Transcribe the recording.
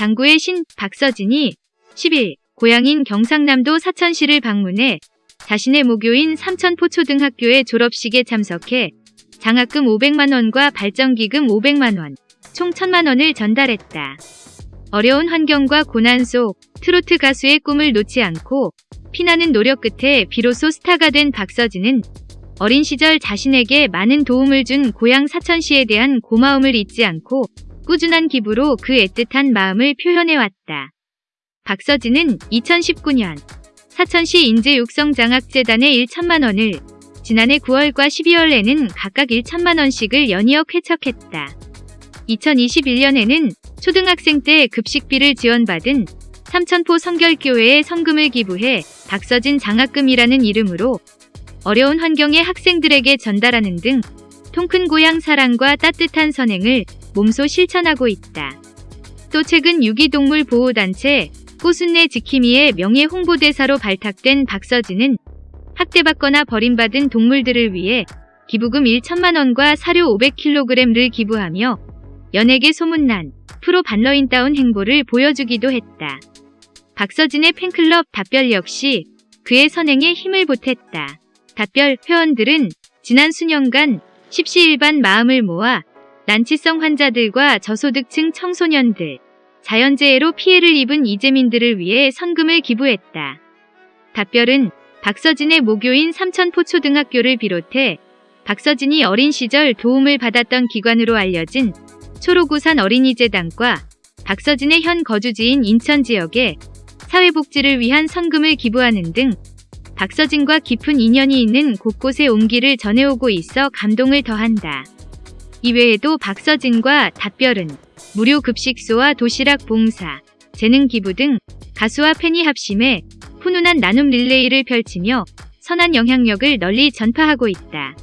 장구의 신 박서진이 10일 고향인 경상남도 사천시를 방문해 자신의 모교인 삼천포초등학교의 졸업식에 참석해 장학금 500만원과 발전기금 500만원, 총 1000만원을 전달했다. 어려운 환경과 고난 속 트로트 가수의 꿈을 놓지 않고 피나는 노력 끝에 비로소 스타가 된 박서진은 어린 시절 자신에게 많은 도움을 준 고향 사천시에 대한 고마움을 잊지 않고 꾸준한 기부로 그 애틋한 마음을 표현해왔다. 박서진은 2019년 사천시 인재육성장학재단에 1천만 원을 지난해 9월과 12월에는 각각 1천만 원씩을 연이어 쾌척했다. 2021년에는 초등학생 때 급식비를 지원받은 삼천포 성결교회에 성금을 기부해 박서진 장학금이라는 이름으로 어려운 환경의 학생들에게 전달하는 등 통큰 고향 사랑과 따뜻한 선행을 몸소 실천하고 있다. 또 최근 유기동물 보호단체 꽃순내 지킴이의 명예 홍보대사로 발탁된 박서진은 학대받거나 버림받은 동물들을 위해 기부금 1천만원과 사료 500kg를 기부하며 연예계 소문난 프로 반러인다운 행보를 보여주기도 했다. 박서진의 팬클럽 답별 역시 그의 선행에 힘을 보탰다. 답별 회원들은 지난 수년간 십시일반 마음을 모아 난치성 환자들과 저소득층 청소년들, 자연재해로 피해를 입은 이재민들을 위해 선금을 기부했다. 답별은 박서진의 모교인 삼천포초등학교를 비롯해 박서진이 어린 시절 도움을 받았던 기관으로 알려진 초록우산 어린이재단과 박서진의 현 거주지인 인천 지역에 사회복지를 위한 선금을 기부하는 등 박서진과 깊은 인연이 있는 곳곳에 온기를 전해오고 있어 감동을 더한다. 이외에도 박서진과 답별은 무료 급식소와 도시락 봉사, 재능 기부 등 가수와 팬이 합심해 훈훈한 나눔 릴레이를 펼치며 선한 영향력을 널리 전파하고 있다.